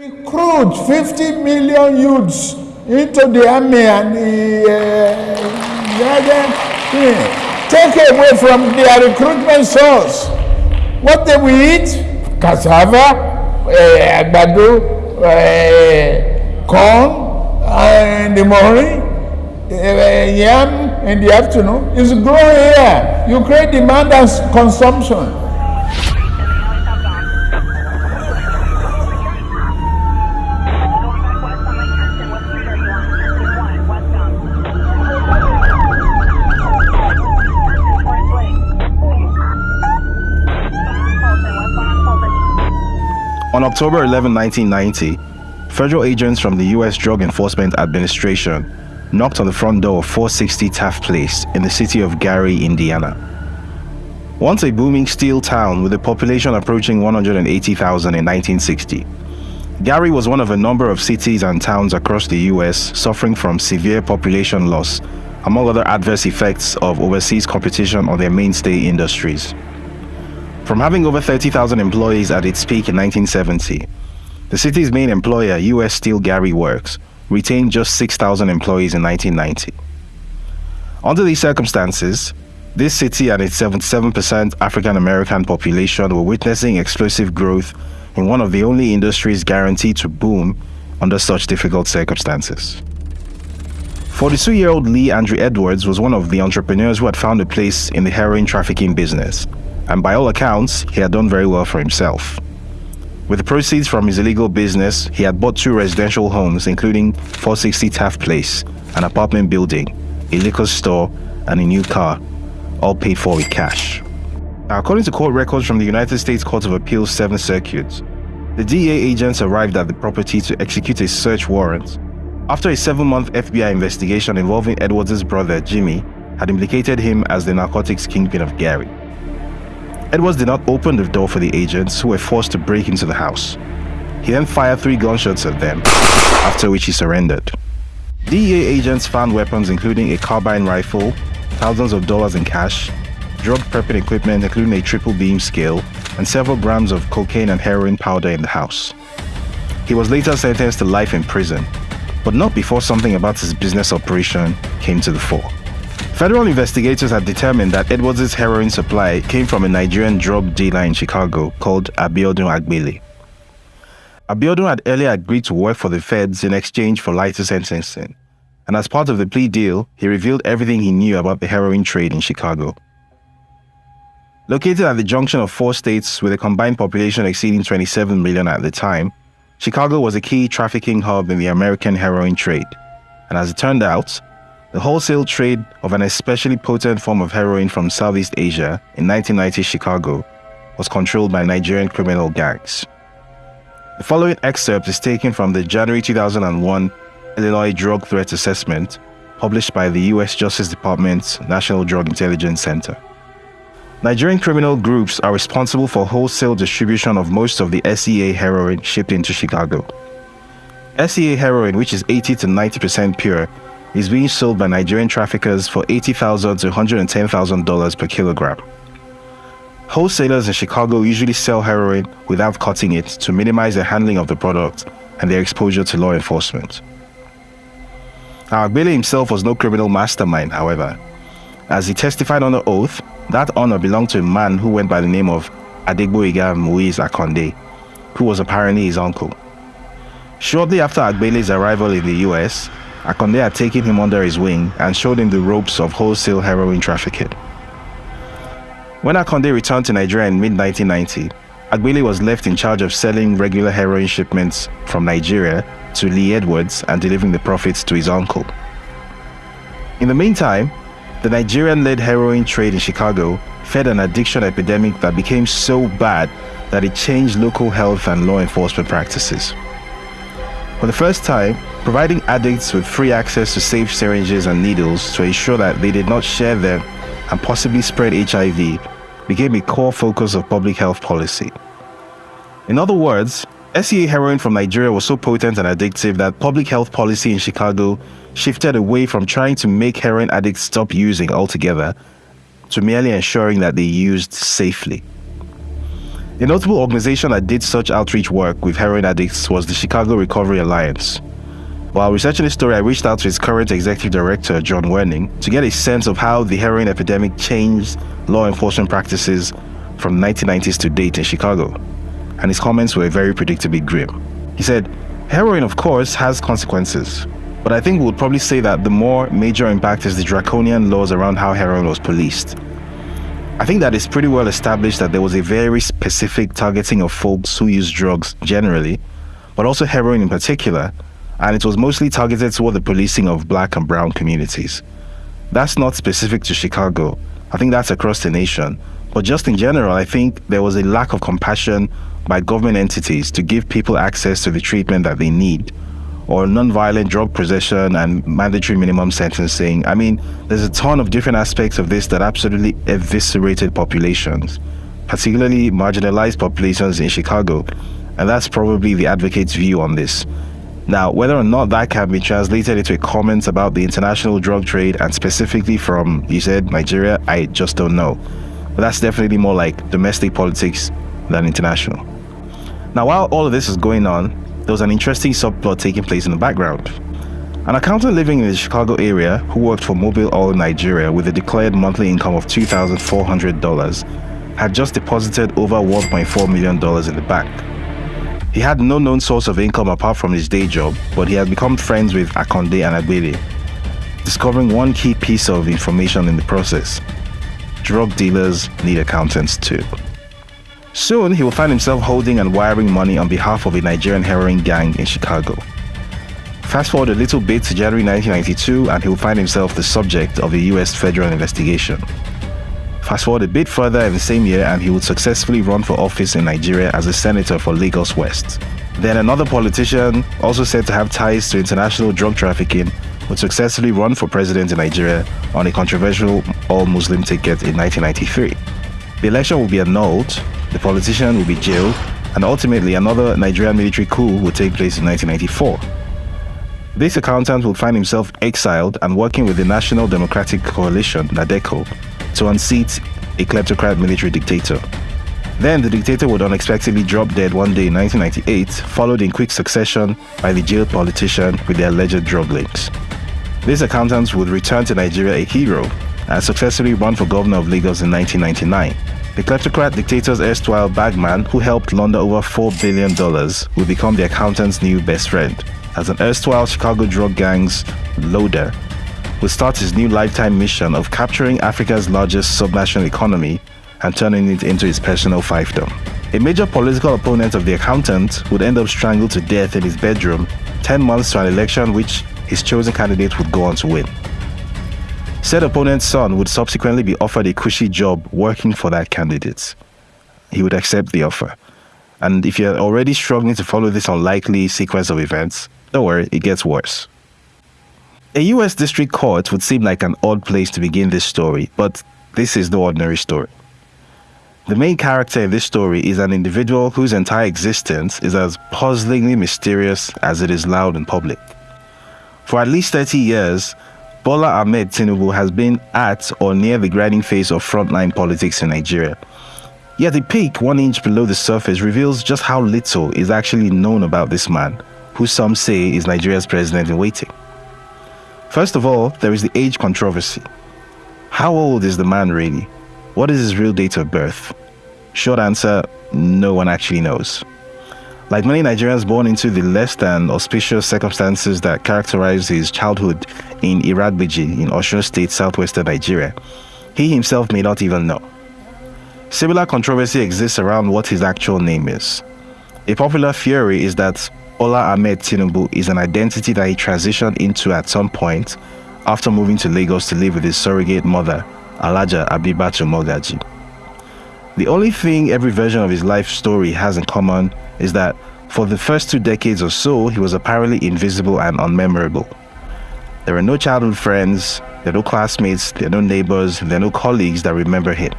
recruit 50 million youths into the army and the uh, take away from their recruitment source. What they will eat? Cassava, uh, àgbàdo, uh, corn uh, in the morning, uh, yam in the afternoon. It's growing here. You create demand and consumption. On October 11, 1990, federal agents from the U.S. Drug Enforcement Administration knocked on the front door of 460 Taft Place in the city of Gary, Indiana. Once a booming steel town with a population approaching 180,000 in 1960, Gary was one of a number of cities and towns across the U.S. suffering from severe population loss, among other adverse effects of overseas competition on their mainstay industries. From having over 30,000 employees at its peak in 1970, the city's main employer, U.S. Steel Gary Works, retained just 6,000 employees in 1990. Under these circumstances, this city and its 77% African American population were witnessing explosive growth in one of the only industries guaranteed to boom under such difficult circumstances. 42 year old Lee Andrew Edwards was one of the entrepreneurs who had found a place in the heroin trafficking business and by all accounts, he had done very well for himself. With the proceeds from his illegal business, he had bought two residential homes, including 460 Taft Place, an apartment building, a liquor store, and a new car, all paid for with cash. According to court records from the United States Court of Appeals 7th Circuit, the DEA agents arrived at the property to execute a search warrant after a seven-month FBI investigation involving Edwards' brother, Jimmy, had implicated him as the narcotics kingpin of Gary. Edwards did not open the door for the agents who were forced to break into the house. He then fired three gunshots at them, after which he surrendered. DEA agents found weapons including a carbine rifle, thousands of dollars in cash, drug prepping equipment including a triple beam scale, and several grams of cocaine and heroin powder in the house. He was later sentenced to life in prison, but not before something about his business operation came to the fore. Federal investigators had determined that Edwards' heroin supply came from a Nigerian drug dealer in Chicago called Abiodun Agbele. Abiodun had earlier agreed to work for the feds in exchange for lighter sentencing, and as part of the plea deal, he revealed everything he knew about the heroin trade in Chicago. Located at the junction of four states with a combined population exceeding 27 million at the time, Chicago was a key trafficking hub in the American heroin trade, and as it turned out, the wholesale trade of an especially potent form of heroin from Southeast Asia in 1990 Chicago was controlled by Nigerian criminal gangs. The following excerpt is taken from the January 2001 Illinois Drug Threat Assessment published by the U.S. Justice Department's National Drug Intelligence Center. Nigerian criminal groups are responsible for wholesale distribution of most of the SEA heroin shipped into Chicago. SEA heroin, which is 80 to 90% pure, is being sold by Nigerian traffickers for 80,000 to $110,000 per kilogram. Wholesalers in Chicago usually sell heroin without cutting it to minimize the handling of the product and their exposure to law enforcement. Now, Agbele himself was no criminal mastermind, however. As he testified under oath, that honor belonged to a man who went by the name of Adegboyega Moise Akonde, who was apparently his uncle. Shortly after Agbele's arrival in the US, Akonde had taken him under his wing and showed him the ropes of wholesale heroin trafficking. When Akonde returned to Nigeria in mid-1990, Agbele was left in charge of selling regular heroin shipments from Nigeria to Lee Edwards and delivering the profits to his uncle. In the meantime, the Nigerian-led heroin trade in Chicago fed an addiction epidemic that became so bad that it changed local health and law enforcement practices. For the first time, providing addicts with free access to safe syringes and needles to ensure that they did not share them and possibly spread HIV became a core focus of public health policy. In other words, SEA heroin from Nigeria was so potent and addictive that public health policy in Chicago shifted away from trying to make heroin addicts stop using altogether to merely ensuring that they used safely. A notable organization that did such outreach work with heroin addicts was the Chicago Recovery Alliance. While researching this story, I reached out to its current executive director, John Werning, to get a sense of how the heroin epidemic changed law enforcement practices from 1990s to date in Chicago. And his comments were very predictably grim. He said, Heroin, of course, has consequences, but I think we would probably say that the more major impact is the draconian laws around how heroin was policed. I think that it's pretty well established that there was a very specific targeting of folks who use drugs generally, but also heroin in particular, and it was mostly targeted toward the policing of black and brown communities. That's not specific to Chicago. I think that's across the nation. But just in general, I think there was a lack of compassion by government entities to give people access to the treatment that they need or non-violent drug possession and mandatory minimum sentencing. I mean, there's a ton of different aspects of this that absolutely eviscerated populations, particularly marginalized populations in Chicago. And that's probably the advocate's view on this. Now, whether or not that can be translated into a comment about the international drug trade and specifically from, you said, Nigeria, I just don't know. But that's definitely more like domestic politics than international. Now, while all of this is going on, there was an interesting subplot taking place in the background. An accountant living in the Chicago area who worked for Mobil Oil Nigeria with a declared monthly income of $2,400 had just deposited over $1.4 million in the bank. He had no known source of income apart from his day job, but he had become friends with Akonde and Agbele, discovering one key piece of information in the process. Drug dealers need accountants too. Soon, he will find himself holding and wiring money on behalf of a Nigerian heroin gang in Chicago. Fast forward a little bit to January 1992, and he will find himself the subject of a US federal investigation. Fast forward a bit further in the same year, and he would successfully run for office in Nigeria as a senator for Lagos West. Then another politician, also said to have ties to international drug trafficking, would successfully run for president in Nigeria on a controversial all Muslim ticket in 1993. The election will be annulled, the politician will be jailed, and ultimately another Nigerian military coup will take place in 1994. This accountant will find himself exiled and working with the National Democratic Coalition, NADECO, to unseat a kleptocrat military dictator. Then the dictator would unexpectedly drop dead one day in 1998, followed in quick succession by the jailed politician with the alleged drug links. This accountant would return to Nigeria a hero and successfully run for governor of Lagos in 1999. The kleptocrat dictator's erstwhile bagman, who helped launder over $4 billion, would become the accountant's new best friend. As an erstwhile Chicago drug gang's loader, would start his new lifetime mission of capturing Africa's largest subnational economy and turning it into his personal fiefdom. A major political opponent of the accountant would end up strangled to death in his bedroom 10 months to an election which his chosen candidate would go on to win. Said opponent's son would subsequently be offered a cushy job working for that candidate. He would accept the offer. And if you're already struggling to follow this unlikely sequence of events, don't worry, it gets worse. A US district court would seem like an odd place to begin this story, but this is no ordinary story. The main character in this story is an individual whose entire existence is as puzzlingly mysterious as it is loud and public. For at least 30 years, Bola Ahmed Tinubu has been at or near the grinding phase of frontline politics in Nigeria. Yet the peek one inch below the surface reveals just how little is actually known about this man, who some say is Nigeria's president in waiting. First of all, there is the age controversy. How old is the man really? What is his real date of birth? Short answer no one actually knows. Like many Nigerians born into the less than auspicious circumstances that characterized his childhood in Iragbiji in Osun State, southwestern Nigeria, he himself may not even know. Similar controversy exists around what his actual name is. A popular theory is that Bola Ahmed Tinubu is an identity that he transitioned into at some point after moving to Lagos to live with his surrogate mother, Alhaja Abibatu Mogaji. The only thing every version of his life story has in common is that for the first two decades or so, he was apparently invisible and unmemorable. There are no childhood friends, there are no classmates, there are no neighbors, there are no colleagues that remember him.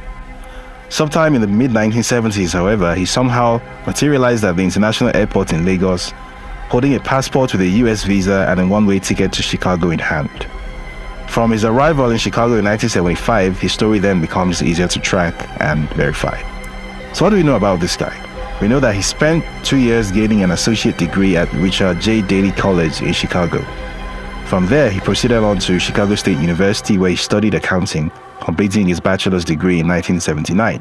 Sometime in the mid 1970s, however, he somehow materialized at the international airport in Lagos, holding a passport with a US visa and a one way ticket to Chicago in hand. From his arrival in Chicago in 1975, his story then becomes easier to track and verify. So, what do we know about this guy? We know that he spent two years gaining an associate degree at Richard J. Daley College in Chicago. From there, he proceeded on to Chicago State University, where he studied accounting, completing his bachelor's degree in 1979.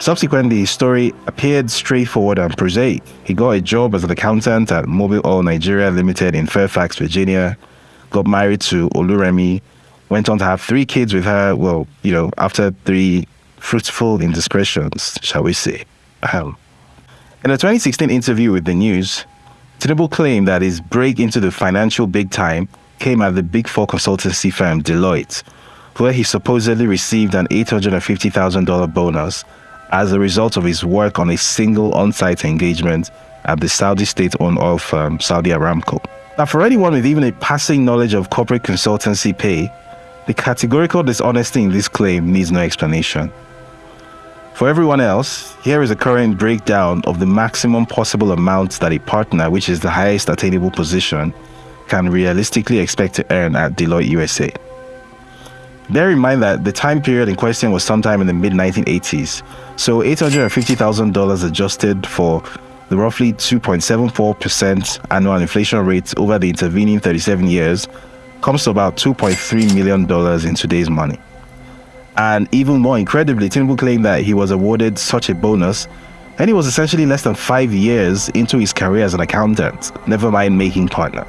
Subsequently, his story appeared straightforward and prosaic. He got a job as an accountant at Mobil Oil Nigeria Limited in Fairfax, Virginia, got married to Oluremi, went on to have three kids with her, well, you know, after three fruitful indiscretions, shall we say. Um, in a 2016 interview with the news, Tinubu claimed that his break into the financial big time came at the Big Four consultancy firm Deloitte, where he supposedly received an $850,000 bonus as a result of his work on a single on site engagement at the Saudi state owned oil firm Saudi Aramco. Now, for anyone with even a passing knowledge of corporate consultancy pay, the categorical dishonesty in this claim needs no explanation. For everyone else, here is a current breakdown of the maximum possible amount that a partner, which is the highest attainable position, can realistically expect to earn at Deloitte USA. Bear in mind that the time period in question was sometime in the mid 1980s, so $850,000 adjusted for the roughly 2.74% annual inflation rate over the intervening 37 years comes to about $2.3 million in today's money. And even more incredibly, Tinubu claimed that he was awarded such a bonus and he was essentially less than five years into his career as an accountant, never mind making partner.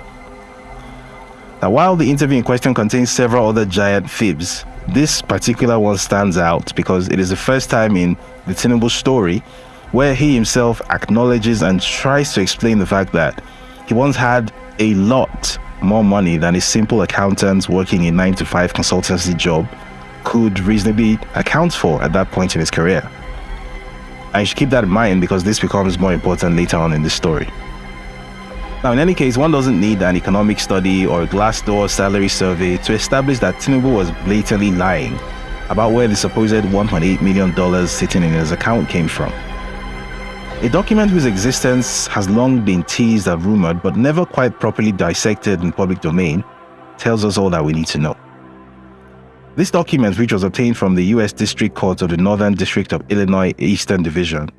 Now, while the interview in question contains several other giant fibs, this particular one stands out because it is the first time in the Tinubu story where he himself acknowledges and tries to explain the fact that he once had a lot more money than a simple accountant working a 9 to 5 consultancy job could reasonably account for at that point in his career. I should keep that in mind because this becomes more important later on in the story. Now, in any case, one doesn't need an economic study or a Glassdoor salary survey to establish that Tinubu was blatantly lying about where the supposed $1.8 million sitting in his account came from. A document whose existence has long been teased and rumored but never quite properly dissected in public domain tells us all that we need to know. This document, which was obtained from the U.S. District Court of the Northern District of Illinois Eastern Division,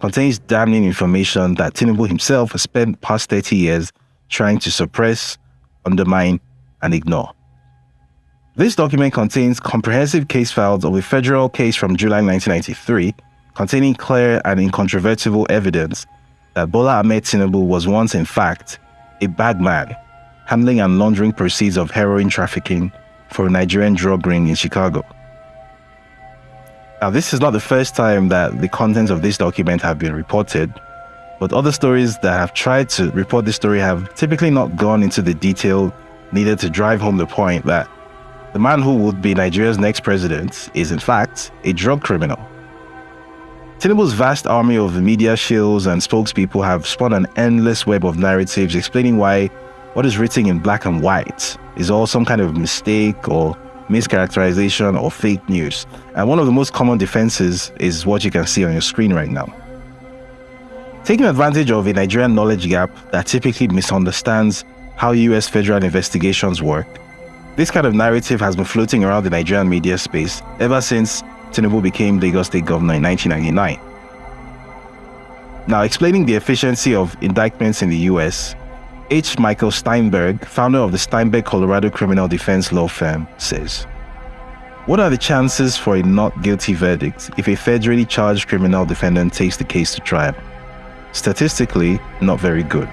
contains damning information that Tinubu himself has spent past 30 years trying to suppress, undermine, and ignore. This document contains comprehensive case files of a federal case from July 1993 containing clear and incontrovertible evidence that Bola Ahmed Tinubu was once, in fact, a bagman handling and laundering proceeds of heroin trafficking for a Nigerian drug ring in Chicago. Now, this is not the first time that the contents of this document have been reported, but other stories that have tried to report this story have typically not gone into the detail needed to drive home the point that the man who would be Nigeria's next president is, in fact, a drug criminal. Tinubu's vast army of media shills and spokespeople have spun an endless web of narratives explaining why what is written in black and white is all some kind of mistake or mischaracterization or fake news. And one of the most common defenses is what you can see on your screen right now. Taking advantage of a Nigerian knowledge gap that typically misunderstands how US federal investigations work, this kind of narrative has been floating around the Nigerian media space ever since Tinubu became Lagos State Governor in 1999. Now, explaining the efficiency of indictments in the US, H. Michael Steinberg, founder of the Steinberg Colorado criminal defense law firm, says What are the chances for a not guilty verdict if a federally charged criminal defendant takes the case to trial? Statistically, not very good.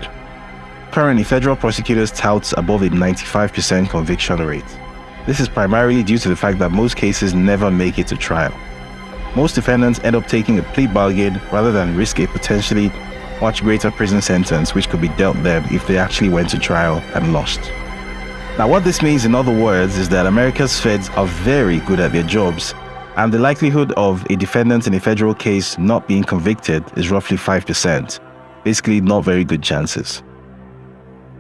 Currently, federal prosecutors tout above a 95% conviction rate. This is primarily due to the fact that most cases never make it to trial. Most defendants end up taking a plea bargain rather than risk a potentially much greater prison sentence which could be dealt them if they actually went to trial and lost. Now, what this means, in other words, is that America's feds are very good at their jobs, and the likelihood of a defendant in a federal case not being convicted is roughly 5%. Basically, not very good chances.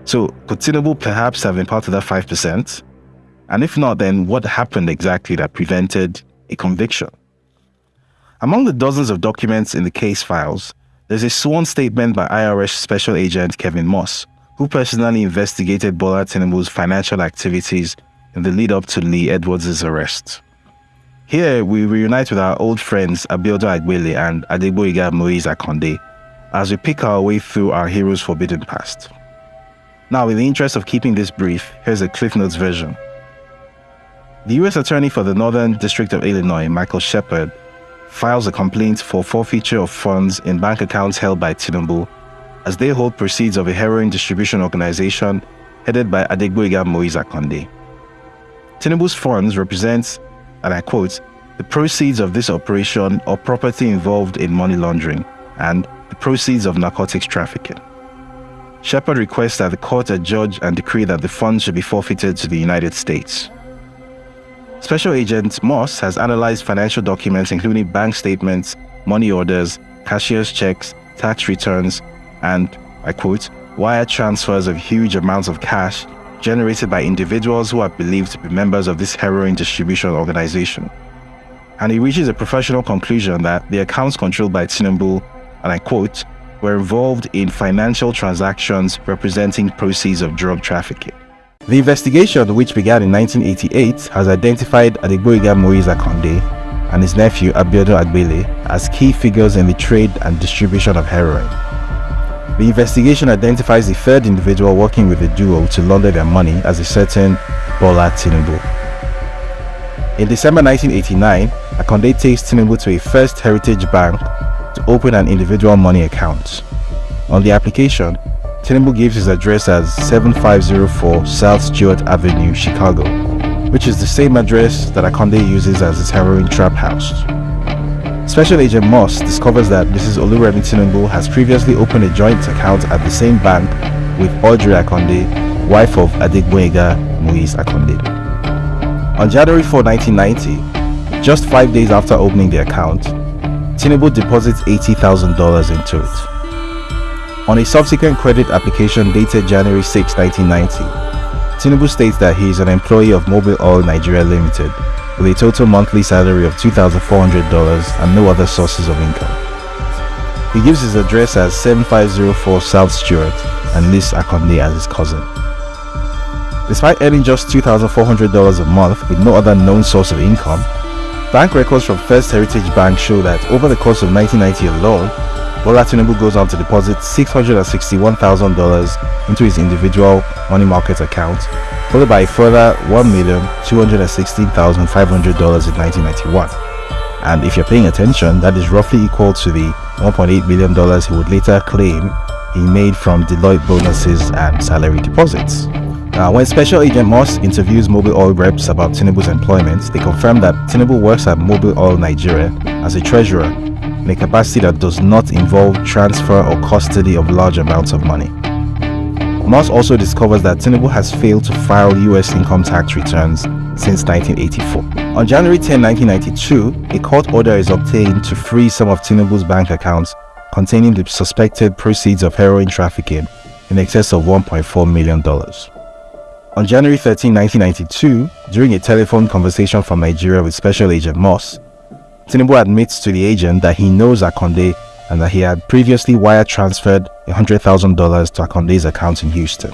So, could Tinubu perhaps have been part of that 5%? And if not, then what happened exactly that prevented a conviction? Among the dozens of documents in the case files, there's a sworn statement by IRS Special Agent Kevin Moss, who personally investigated Bola Tinubu's financial activities in the lead up to Lee Edwards' arrest. Here, we reunite with our old friends Abiodun Agbele and Adegboyega Moise Akonde as we pick our way through our hero's forbidden past. Now, in the interest of keeping this brief, here's a Cliff Notes version. The U.S. Attorney for the Northern District of Illinois, Michael Shepard, files a complaint for forfeiture of funds in bank accounts held by Tinubu as they hold proceeds of a heroin distribution organization headed by Adegboyega Moise Akonde. Tinubu's funds represent, and I quote, the proceeds of this operation or property involved in money laundering and the proceeds of narcotics trafficking. Shepard requests that the court adjudge and decree that the funds should be forfeited to the United States. Special Agent Moss has analyzed financial documents including bank statements, money orders, cashier's checks, tax returns, and, I quote, wire transfers of huge amounts of cash generated by individuals who are believed to be members of this heroin distribution organization. And he reaches a professional conclusion that the accounts controlled by Tinubu, and I quote, were involved in financial transactions representing proceeds of drug trafficking. The investigation, which began in 1988, has identified Adegboyega Moise Akonde and his nephew Abiodun Agbele as key figures in the trade and distribution of heroin. The investigation identifies a third individual working with the duo to launder their money as a certain Bola Tinubu. In December 1989, Akonde takes Tinubu to a First Heritage Bank to open an individual money account. On the application, Tinubu gives his address as 7504 South Stewart Avenue, Chicago, which is the same address that Akonde uses as his heroin trap house. Special Agent Moss discovers that Mrs. Oluremi Tinubu has previously opened a joint account at the same bank with Audrey Akonde, wife of Adegboyega Moise Akonde. On January 4, 1990, just five days after opening the account, Tinubu deposits $80,000 into it. On a subsequent credit application dated January 6, 1990, Tinubu states that he is an employee of Mobil Oil Nigeria Limited with a total monthly salary of $2,400 and no other sources of income. He gives his address as 7504 South Stewart and lists Akonde as his cousin. Despite earning just $2,400 a month with no other known source of income, bank records from First Heritage Bank show that over the course of 1990 alone, Bola Tinubu goes on to deposit $661,000 into his individual money market account, followed by a further $1,216,500 in 1991. And if you're paying attention, that is roughly equal to the $1.8 million he would later claim he made from Deloitte bonuses and salary deposits. Now, when Special Agent Moss interviews Mobil Oil reps about Tinubu's employment, they confirm that Tinubu works at Mobil Oil Nigeria as a treasurer in a capacity that does not involve transfer or custody of large amounts of money. Moss also discovers that Tinubu has failed to file US income tax returns since 1984. On January 10, 1992, a court order is obtained to free some of Tinubu's bank accounts containing the suspected proceeds of heroin trafficking in excess of $1.4 million. On January 13, 1992, during a telephone conversation from Nigeria with Special Agent Moss, Tinubu admits to the agent that he knows Akonde and that he had previously wire transferred $100,000 to Akonde's account in Houston.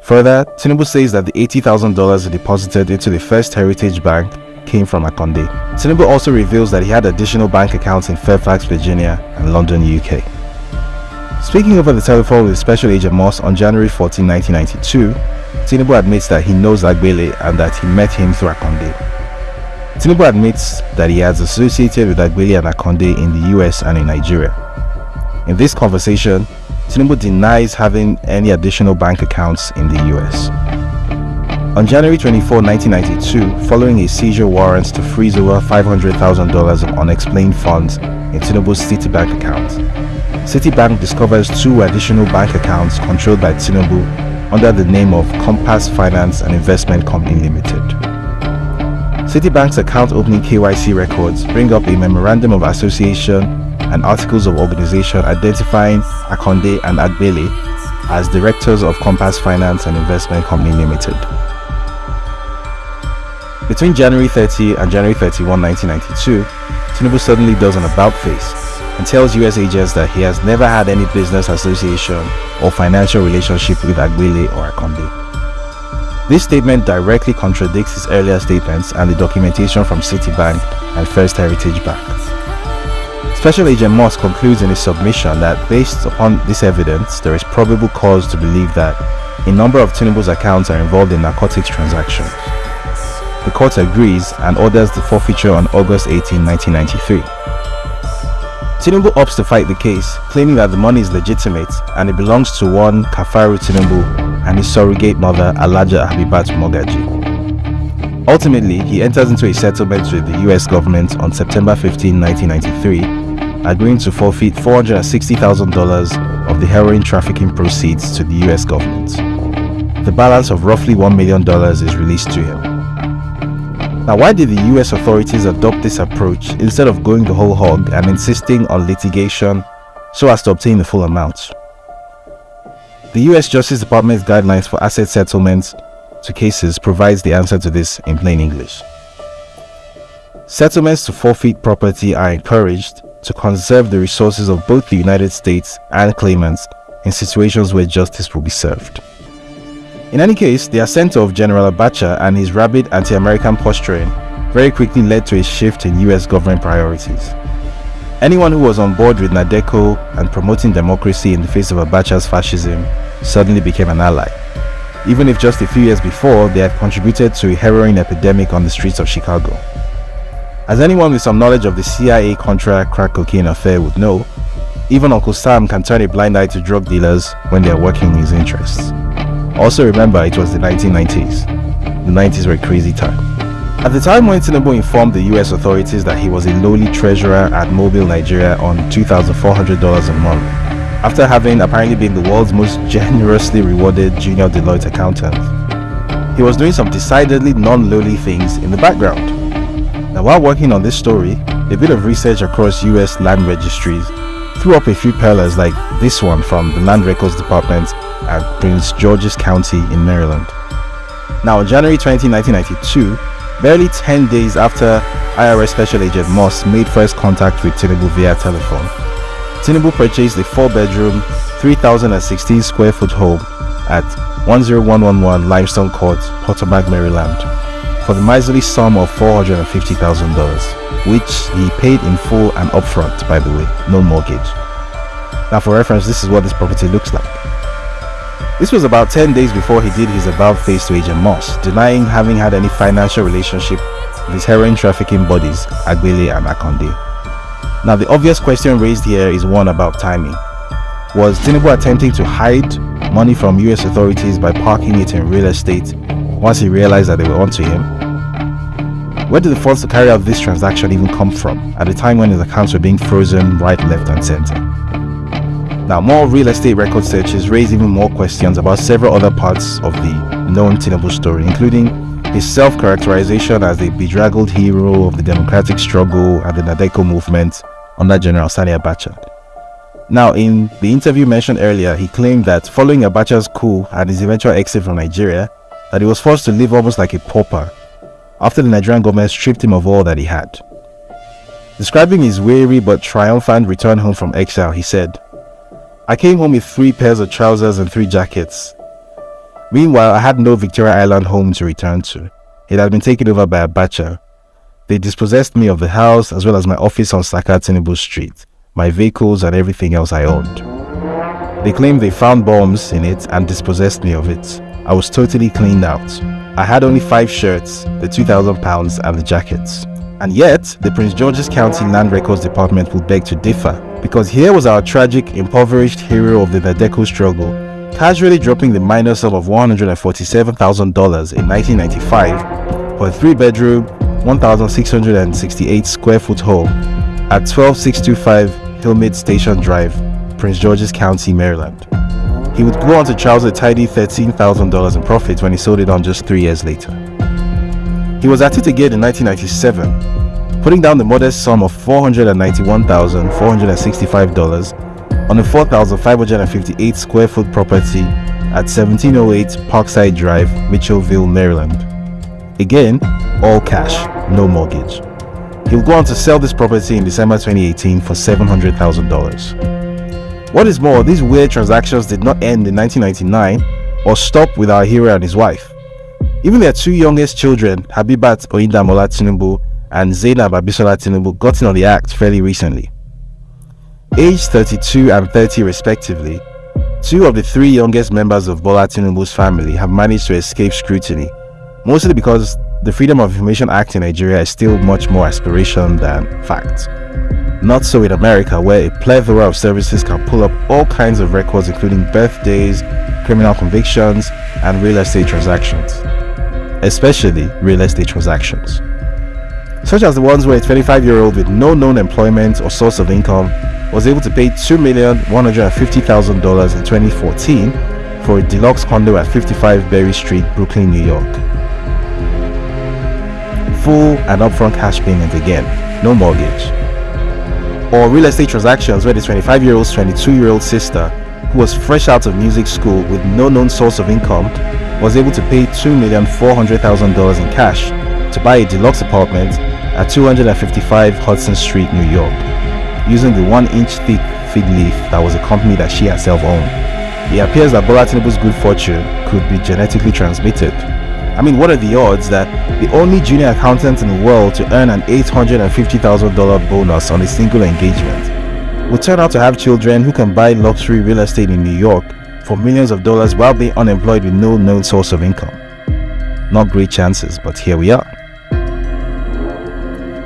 Further, Tinubu says that the $80,000 deposited into the First Heritage Bank came from Akonde. Tinubu also reveals that he had additional bank accounts in Fairfax, Virginia and London, UK. Speaking over the telephone with Special Agent Moss on January 14, 1992, Tinubu admits that he knows Agbele and that he met him through Akonde. Tinubu admits that he has associated with Agbele and Akonde in the US and in Nigeria. In this conversation, Tinubu denies having any additional bank accounts in the US. On January 24, 1992, following a seizure warrant to freeze over $500,000 of unexplained funds in Tinubu's Citibank account, Citibank discovers two additional bank accounts controlled by Tinubu under the name of Compass Finance and Investment Company Limited. Citibank's account opening KYC records bring up a memorandum of association and articles of organization identifying Akonde and Agbele as directors of Compass Finance and Investment Company Limited. Between January 30 and January 31, 1992, Tinubu suddenly does an about face and tells US agents that he has never had any business association or financial relationship with Agbele or Akonde. This statement directly contradicts his earlier statements and the documentation from Citibank and First Heritage Bank. Special Agent Moss concludes in his submission that based upon this evidence, there is probable cause to believe that a number of Tinubu's accounts are involved in narcotics transactions. The court agrees and orders the forfeiture on August 18, 1993. Tinubu opts to fight the case, claiming that the money is legitimate and it belongs to one Kafaru Tinubu and his surrogate mother Alhaja Habibat Mogaji. Ultimately, he enters into a settlement with the US government on September 15, 1993, agreeing to forfeit $460,000 of the heroin trafficking proceeds to the US government. The balance of roughly $1 million is released to him. Now, why did the US authorities adopt this approach instead of going the whole hog and insisting on litigation so as to obtain the full amount? The US Justice Department's guidelines for asset settlements to cases provides the answer to this in plain English. Settlements to forfeit property are encouraged to conserve the resources of both the United States and claimants in situations where justice will be served. In any case, the ascent of General Abacha and his rabid anti-American posturing very quickly led to a shift in US government priorities. Anyone who was on board with NADECO and promoting democracy in the face of Abacha's fascism suddenly became an ally. Even if just a few years before they had contributed to a heroin epidemic on the streets of Chicago. As anyone with some knowledge of the CIA Contra crack cocaine affair would know, even Uncle Sam can turn a blind eye to drug dealers when they are working in his interests. Also remember, it was the 1990s. The 90s were a crazy time. At the time when informed the US authorities that he was a lowly treasurer at Mobil Nigeria on $2,400 a month, after having apparently been the world's most generously rewarded junior Deloitte accountant, he was doing some decidedly non-lowly things in the background. Now while working on this story, a bit of research across US land registries threw up a few pearlers like this one from the Land Records Department at Prince George's County in Maryland. Now in January 20, 1992, Barely 10 days after IRS Special Agent Moss made first contact with Tinubu via telephone, Tinubu purchased a 4-bedroom, 3,016 square foot home at 10111 Limestone Court, Potomac, Maryland, for the miserly sum of $450,000, which he paid in full and upfront, by the way, no mortgage. Now, for reference, this is what this property looks like. This was about 10 days before he did his about face to Agent Moss, denying having had any financial relationship with heroin trafficking buddies, Agbele and Akonde. Now the obvious question raised here is one about timing. Was Tinubu attempting to hide money from US authorities by parking it in real estate once he realized that they were onto him? Where did the funds to carry out this transaction even come from at a time when his accounts were being frozen right, left and center? Now, more real estate record searches raise even more questions about several other parts of the known Tinubu story, including his self-characterization as a bedraggled hero of the democratic struggle and the NADECO movement under General Sani Abacha. Now, in the interview mentioned earlier, he claimed that following Abacha's coup and his eventual exit from Nigeria, that he was forced to live almost like a pauper after the Nigerian government stripped him of all that he had. Describing his weary but triumphant return home from exile, he said, I came home with three pairs of trousers and three jackets. Meanwhile, I had no Victoria Island home to return to. It had been taken over by a Abacha. They dispossessed me of the house as well as my office on Saka Street, my vehicles and everything else I owned. They claimed they found bombs in it and dispossessed me of it. I was totally cleaned out. I had only five shirts, the 2,000 pounds and the jackets. And yet, the Prince George's County Land Records Department will beg to differ because here was our tragic, impoverished hero of the Nadeco struggle, casually dropping the minor sum of $147,000 in 1995 for a three-bedroom, 1,668 square foot home at 12625 Hillmeade Station Drive, Prince George's County, Maryland. He would go on to charge a tidy $13,000 in profits when he sold it on just three years later. He was at it again in 1997 putting down the modest sum of $491,465 on a 4,558 square foot property at 1708 Parkside Drive, Mitchellville, Maryland. Again, all cash, no mortgage. He'll go on to sell this property in December 2018 for $700,000. What is more, these weird transactions did not end in 1999 or stop with our hero and his wife. Even their two youngest children, Habibat Oyindamola Tinubu and Zainab Abisola Tinubu, got in on the act fairly recently. Aged 32 and 30 respectively, two of the three youngest members of Bola Tinubu's family have managed to escape scrutiny, mostly because the Freedom of Information Act in Nigeria is still much more aspiration than fact. Not so in America, where a plethora of services can pull up all kinds of records, including birthdays, criminal convictions, and real estate transactions. Especially real estate transactions. Such as the ones where a 25 year old with no known employment or source of income was able to pay $2,150,000 in 2014 for a deluxe condo at 55 Berry Street, Brooklyn, New York. Full and upfront cash payment again, no mortgage or real estate transactions where the 25 year old's 22 year old sister, who was fresh out of music school with no known source of income, was able to pay $2,400,000 in cash to buy a deluxe apartment at 255 Hudson Street, New York, using the one inch thick fig leaf that was a company that she herself owned. It appears that Bola Tinubu's good fortune could be genetically transmitted. I mean, what are the odds that the only junior accountant in the world to earn an $850,000 bonus on a single engagement will turn out to have children who can buy luxury real estate in New York for millions of dollars while being unemployed with no known source of income? Not great chances, but here we are.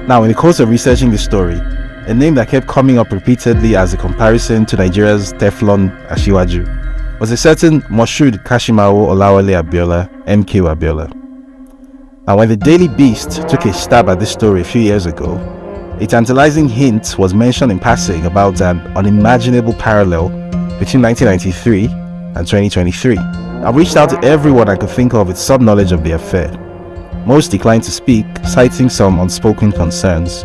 Now, in the course of researching this story, a name that kept coming up repeatedly as a comparison to Nigeria's Teflon Asiwaju, was a certain Moshood Kashimawo Olawale Abiola, MK Abiola. Now, when the Daily Beast took a stab at this story a few years ago, a tantalizing hint was mentioned in passing about an unimaginable parallel between 1993 and 2023. I reached out to everyone I could think of with some knowledge of the affair. Most declined to speak, citing some unspoken concerns.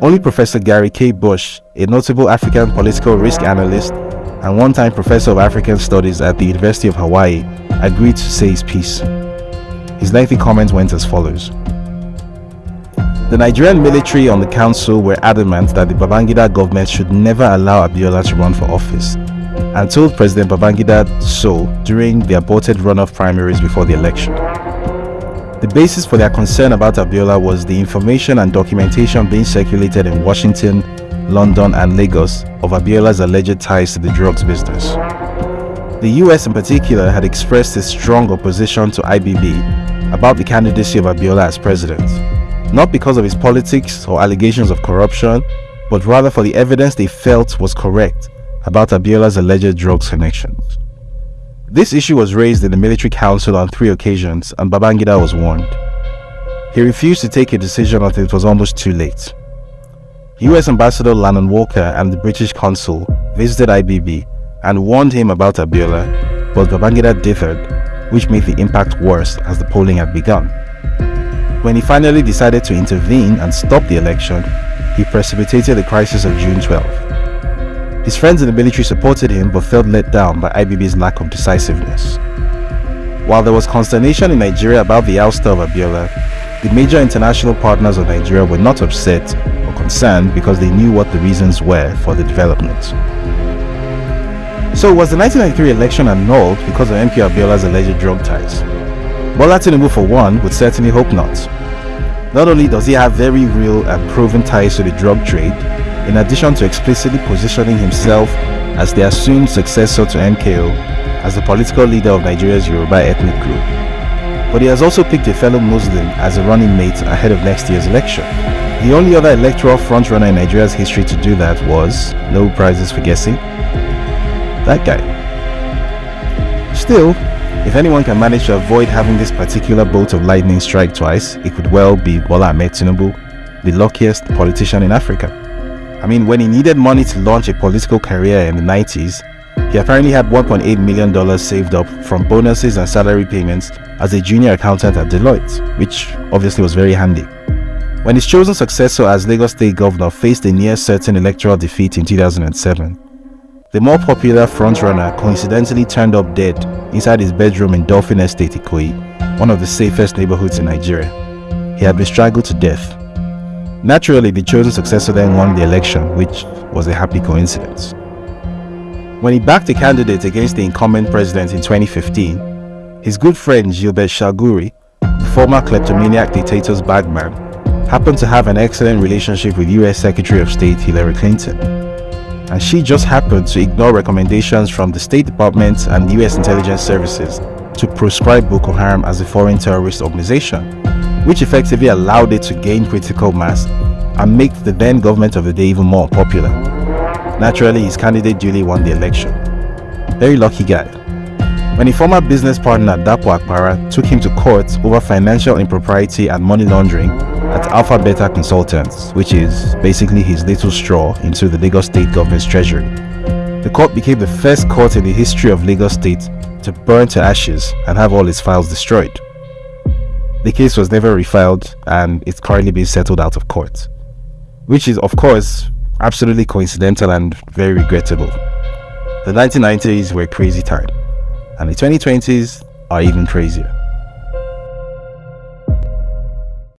Only Professor Gary K. Busch, a notable African political risk analyst and one-time professor of African Studies at the University of Hawaii, agreed to say his piece. His lengthy comment went as follows. The Nigerian military on the council were adamant that the Babangida government should never allow Abiola to run for office and told President Babangida so during the aborted runoff primaries before the election. The basis for their concern about Abiola was the information and documentation being circulated in Washington London, and Lagos of Abiola's alleged ties to the drugs business. The US in particular had expressed its strong opposition to IBB about the candidacy of Abiola as president, not because of his politics or allegations of corruption, but rather for the evidence they felt was correct about Abiola's alleged drugs connections. This issue was raised in the military council on three occasions and Babangida was warned. He refused to take a decision until it was almost too late. US Ambassador Lannon Walker and the British consul visited IBB and warned him about Abiola, but Babangida differed, which made the impact worse as the polling had begun. When he finally decided to intervene and stop the election, he precipitated the crisis of June 12. His friends in the military supported him but felt let down by IBB's lack of decisiveness. While there was consternation in Nigeria about the ouster of Abiola, the major international partners of Nigeria were not upset or concerned because they knew what the reasons were for the development. So was the 1993 election annulled because of MK Abiola's alleged drug ties? Bola Tinubu for one would certainly hope not. Not only does he have very real and proven ties to the drug trade, in addition to explicitly positioning himself as the assumed successor to MKO as the political leader of Nigeria's Yoruba ethnic group, but he has also picked a fellow Muslim as a running mate ahead of next year's election. The only other electoral frontrunner in Nigeria's history to do that was, no prizes for guessing, that guy. Still, if anyone can manage to avoid having this particular bolt of lightning strike twice, it could well be Bola Ahmed Tinubu, the luckiest politician in Africa. I mean, when he needed money to launch a political career in the 90s, he apparently had $1.8 million saved up from bonuses and salary payments as a junior accountant at Deloitte, which obviously was very handy. When his chosen successor as Lagos State Governor faced a near certain electoral defeat in 2007, the more popular frontrunner coincidentally turned up dead inside his bedroom in Dolphin Estate Ikoyi, one of the safest neighborhoods in Nigeria. He had been strangled to death. Naturally, the chosen successor then won the election, which was a happy coincidence. When he backed a candidate against the incumbent president in 2015, His good friend Gilbert Chagoury, the former kleptomaniac dictator's bagman, happened to have an excellent relationship with US Secretary of State Hillary Clinton. And she just happened to ignore recommendations from the State Department and US intelligence services to proscribe Boko Haram as a foreign terrorist organization, which effectively allowed it to gain critical mass and make the then government of the day even more popular. Naturally, his candidate duly won the election. Very lucky guy. When a former business partner Dapo Apara took him to court over financial impropriety and money laundering at Alpha Beta Consultants, which is basically his little straw into the Lagos State government's treasury. The court became the first court in the history of Lagos State to burn to ashes and have all its files destroyed. The case was never refiled and it's currently being settled out of court, which is, of course, absolutely coincidental and very regrettable. The 1990s were a crazy time, and the 2020s are even crazier.